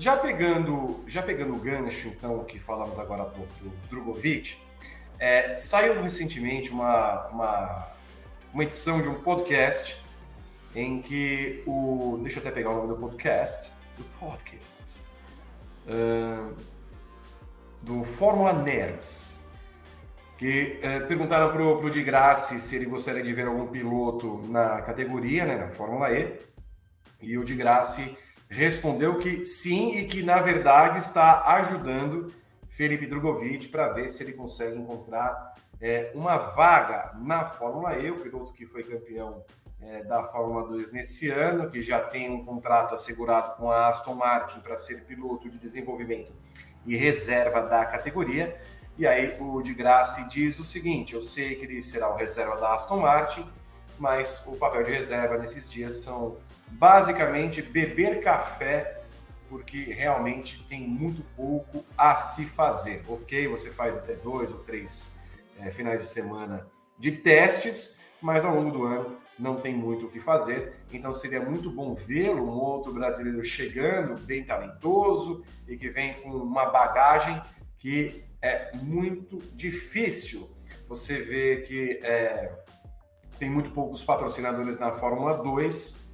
Já pegando, já pegando o gancho, então, que falamos agora há pouco do Drogovic, é, saiu recentemente uma, uma, uma edição de um podcast em que o. Deixa eu até pegar o nome do podcast. Do podcast. Uh, do Fórmula Nerds. Que uh, perguntaram pro, pro Di Grassi se ele gostaria de ver algum piloto na categoria, né, na Fórmula E. E o Di Grassi respondeu que sim e que, na verdade, está ajudando Felipe Drogovic para ver se ele consegue encontrar é, uma vaga na Fórmula E, o piloto que foi campeão é, da Fórmula 2 nesse ano, que já tem um contrato assegurado com a Aston Martin para ser piloto de desenvolvimento e reserva da categoria. E aí o de Graça diz o seguinte: eu sei que ele será o reserva da Aston Martin, mas o papel de reserva nesses dias são basicamente beber café, porque realmente tem muito pouco a se fazer. Ok, você faz até dois ou três é, finais de semana de testes, mas ao longo do ano não tem muito o que fazer. Então seria muito bom vê-lo, um outro brasileiro chegando, bem talentoso e que vem com uma bagagem que é muito difícil. Você vê que é, tem muito poucos patrocinadores na Fórmula 2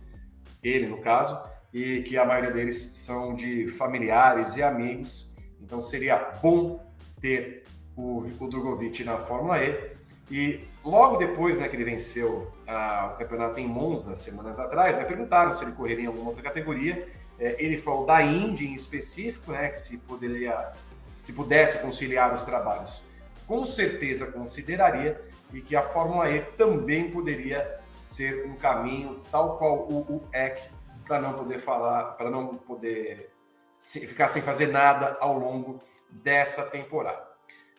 ele no caso, e que a maioria deles são de familiares e amigos. Então seria bom ter o, o Drogovic na Fórmula E. E logo depois né, que ele venceu a, o campeonato em Monza, semanas atrás, né, perguntaram se ele correria em alguma outra categoria. É, ele falou da Indy em específico, né, que se, poderia, se pudesse conciliar os trabalhos, com certeza consideraria, e que a Fórmula E também poderia ser um caminho tal qual o, o EC para não poder falar, para não poder ficar sem fazer nada ao longo dessa temporada.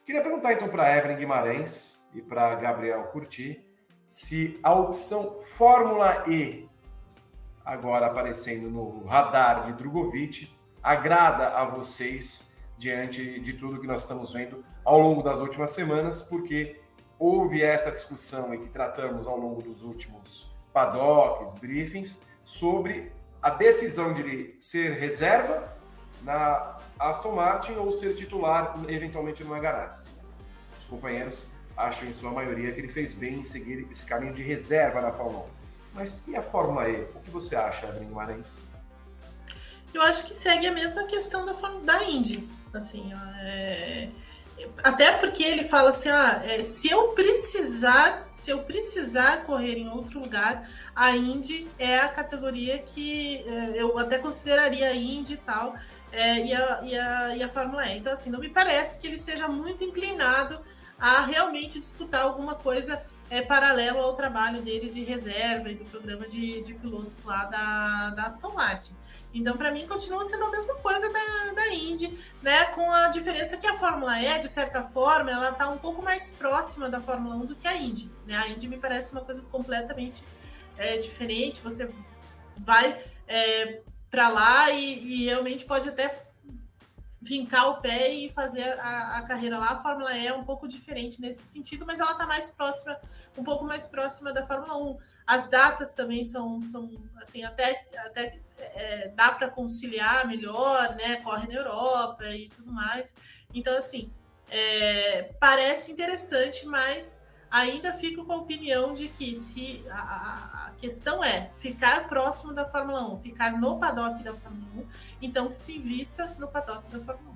Queria perguntar então para Evelyn Guimarães e para Gabriel Curti se a opção Fórmula E, agora aparecendo no radar de Drogovic, agrada a vocês diante de tudo que nós estamos vendo ao longo das últimas semanas, porque houve essa discussão e que tratamos ao longo dos últimos paddocks, briefings, sobre a decisão de ser reserva na Aston Martin ou ser titular eventualmente no Ganassi. Os companheiros acham em sua maioria que ele fez bem em seguir esse caminho de reserva na Fórmula 1. Mas e a Fórmula E? O que você acha, Evelyn Guimarães? Eu acho que segue a mesma questão da, da Indy. Assim, é até porque ele fala assim, ah, é, se eu precisar, se eu precisar correr em outro lugar, a Indy é a categoria que é, eu até consideraria a Indy e tal, é, e, a, e, a, e a Fórmula E. Então, assim, não me parece que ele esteja muito inclinado a realmente disputar alguma coisa é, paralelo ao trabalho dele de reserva e do programa de, de pilotos lá da, da Aston Martin. Então, para mim, continua sendo a mesma coisa da, da Indy, né? Com a diferença que a Fórmula E, de certa forma, ela está um pouco mais próxima da Fórmula 1 do que a Indy. Né? A Indy me parece uma coisa completamente é, diferente. Você vai é, para lá e, e, realmente pode até vincar o pé e fazer a, a, carreira lá. A Fórmula E é um pouco diferente nesse sentido, mas ela está mais próxima, um pouco mais próxima da Fórmula 1. As datas também são, são assim, até, até é, dá para conciliar melhor, né? Corre na Europa e tudo mais. Então, assim, é, parece interessante, mas ainda fico com a opinião de que se a, a, questão é ficar próximo da Fórmula 1, ficar no paddock da Fórmula 1, então que se invista no paddock da Fórmula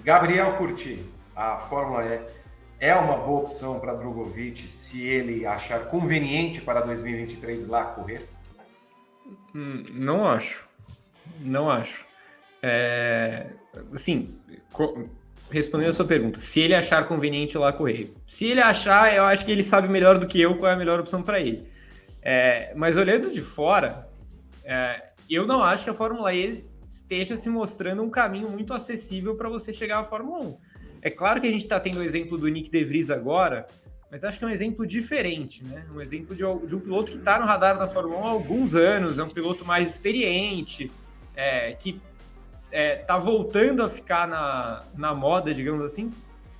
1. Gabriel Curti, a Fórmula E é uma boa opção para Drogovic se ele achar conveniente para 2023 lá correr? Hum, não acho. Não acho. É, assim, respondendo a sua pergunta, se ele achar conveniente lá correr. Se ele achar, eu acho que ele sabe melhor do que eu qual é a melhor opção para ele. É, mas olhando de fora, é, eu não acho que a Fórmula E esteja se mostrando um caminho muito acessível para você chegar à Fórmula 1. É claro que a gente está tendo o exemplo do Nick De Vries agora, mas acho que é um exemplo diferente, né? Um exemplo de, de um piloto que está no radar da Fórmula 1 há alguns anos, é um piloto mais experiente, é, que é, tá voltando a ficar na, na moda, digamos assim,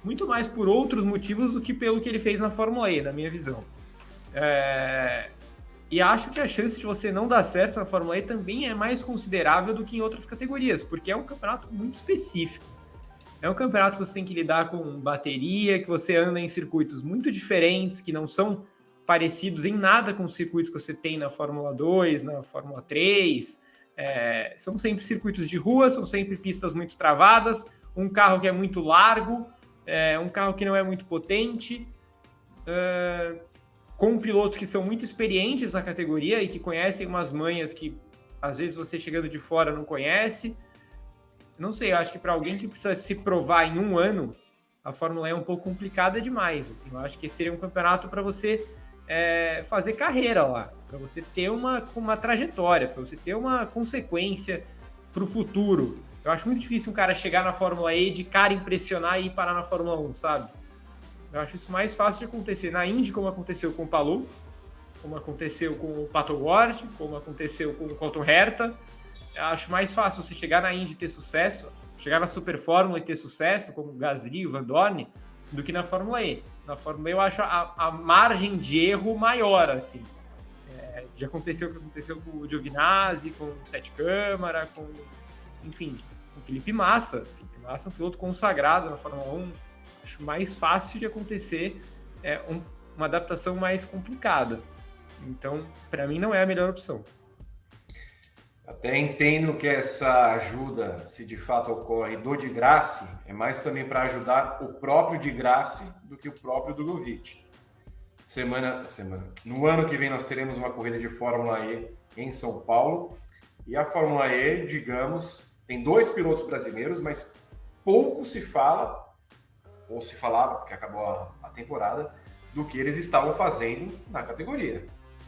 muito mais por outros motivos do que pelo que ele fez na Fórmula E, na minha visão. É, E acho que a chance de você não dar certo na Fórmula E também é mais considerável do que em outras categorias, porque é um campeonato muito específico. É um campeonato que você tem que lidar com bateria, que você anda em circuitos muito diferentes, que não são parecidos em nada com os circuitos que você tem na Fórmula 2, na Fórmula 3. É, são sempre circuitos de rua, são sempre pistas muito travadas, um carro que é muito largo, é, um carro que não é muito potente, é, com pilotos que são muito experientes na categoria e que conhecem umas manhas que às vezes você chegando de fora não conhece. Não sei, acho que para alguém que precisa se provar em um ano, a Fórmula E é um pouco complicada demais. Assim, eu acho que seria um campeonato para você é, fazer carreira lá, para você ter uma, uma trajetória, para você ter uma consequência para o futuro. Eu acho muito difícil um cara chegar na Fórmula E de cara impressionar e ir parar na Fórmula 1, sabe? Eu acho isso mais fácil de acontecer na Indy, como aconteceu com o Palou, como aconteceu com o Pato Ward, como aconteceu com o Colton Herta. Eu acho mais fácil você chegar na Indy e ter sucesso, chegar na Super Fórmula e ter sucesso, como o Gasly, o Van Dorn, do que na Fórmula E. Na Fórmula E eu acho a, a margem de erro maior, assim. É, já aconteceu o que aconteceu com o Giovinazzi, com o Sete Câmara, com, enfim, com o Felipe Massa. Felipe Massa é um piloto consagrado na Fórmula 1. Acho mais fácil de acontecer, é um, uma adaptação mais complicada. Então, para mim, não é a melhor opção. Até entendo que essa ajuda, se de fato ocorre do de graça, é mais também para ajudar o próprio de graça do que o próprio Drogovic. Semana, semana. No ano que vem nós teremos uma corrida de Fórmula E em São Paulo. E a Fórmula E, digamos, tem dois pilotos brasileiros, mas pouco se fala, ou se falava, porque acabou a, a temporada, do que eles estavam fazendo na categoria.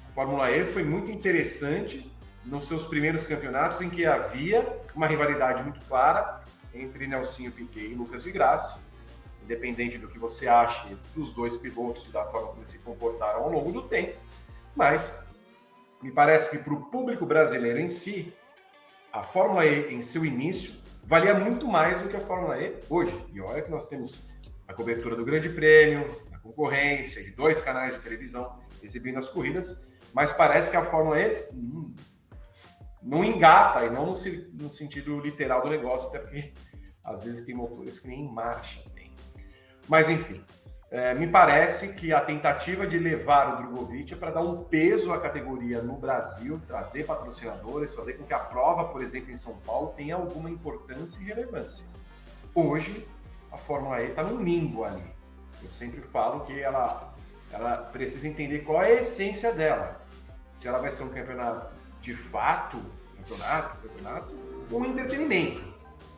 A Fórmula E foi muito interessante nos seus primeiros campeonatos, em que havia uma rivalidade muito clara entre Nelsinho Piquet e Lucas de Graça, independente do que você ache dos dois pilotos e da forma como eles se comportaram ao longo do tempo, mas me parece que para o público brasileiro em si, a Fórmula E em seu início valia muito mais do que a Fórmula E hoje. E olha que nós temos a cobertura do Grande Prêmio, a concorrência de dois canais de televisão exibindo as corridas, mas parece que a Fórmula E hum, não engata, e não no, no, sentido literal do negócio, até porque às vezes tem motores que nem marcha tem. Mas enfim, é, me parece que a tentativa de levar o Drogovic é para dar um peso à categoria no Brasil, trazer patrocinadores, fazer com que a prova, por exemplo, em São Paulo, tenha alguma importância e relevância. Hoje, a Fórmula E está num limbo ali. Eu sempre falo que ela, ela precisa entender qual é a essência dela. Se ela vai ser um campeonato de fato, campeonato, campeonato, um entretenimento.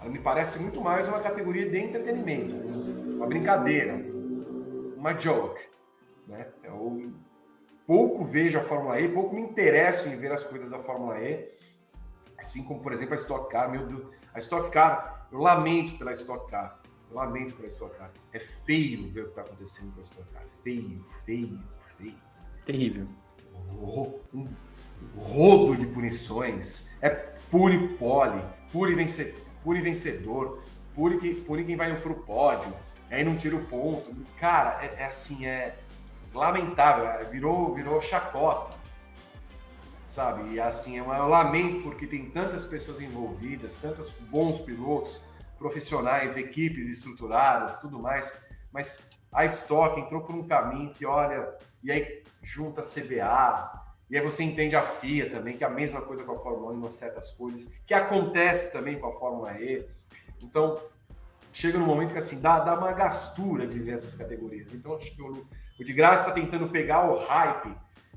Ela me parece muito mais uma categoria de entretenimento, uma brincadeira, uma joke. Né? Eu pouco vejo a Fórmula E, pouco me interesso em ver as coisas da Fórmula E, assim como, por exemplo, a Stock Car. Meu Deus, a Stock Car, eu lamento pela Stock Car. Eu lamento pela Stock Car. É feio ver o que está acontecendo com a Stock Car. Feio, feio, feio. Terrível. Um rodo de punições, é pure pole, pure, vence, vencedor, pure, pure quem vai pro pódio, aí não tira o ponto. Cara, é, é assim, é lamentável, é, virou, virou chacota, sabe? E assim, é um lamento porque tem tantas pessoas envolvidas, tantos bons pilotos, profissionais, equipes estruturadas, tudo mais, mas a Stock entrou por um caminho que, olha, e aí junta CBA, e aí você entende a FIA também, que é a mesma coisa com a Fórmula 1 em certas coisas, que acontece também com a Fórmula E. Então, chega no momento que assim, dá, dá uma gastura de ver essas categorias. Então, acho que o, o de graça está tentando pegar o hype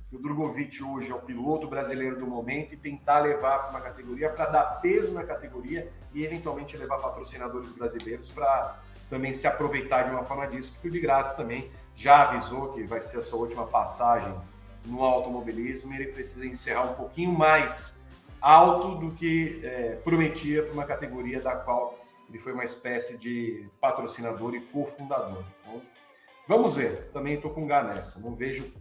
que o Drogovic hoje é o piloto brasileiro do momento e tentar levar para uma categoria para dar peso na categoria e eventualmente levar patrocinadores brasileiros para também se aproveitar de uma forma disso, porque o de graça também já avisou que vai ser a sua última passagem no automobilismo, ele precisa encerrar um pouquinho mais alto do que é, prometia para uma categoria da qual ele foi uma espécie de patrocinador e cofundador. Então, vamos ver. Também estou com gá nessa. Não vejo,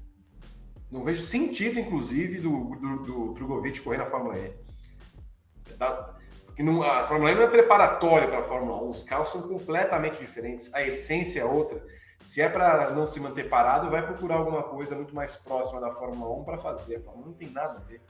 não vejo sentido, inclusive, do, do, do Drogovic correr na Fórmula E. Da, porque não, a Fórmula E não é preparatória para a Fórmula 1. Os carros são completamente diferentes. A essência é outra. Se é para não se manter parado, vai procurar alguma coisa muito mais próxima da Fórmula 1 para fazer. A Fórmula 1 não tem nada a ver.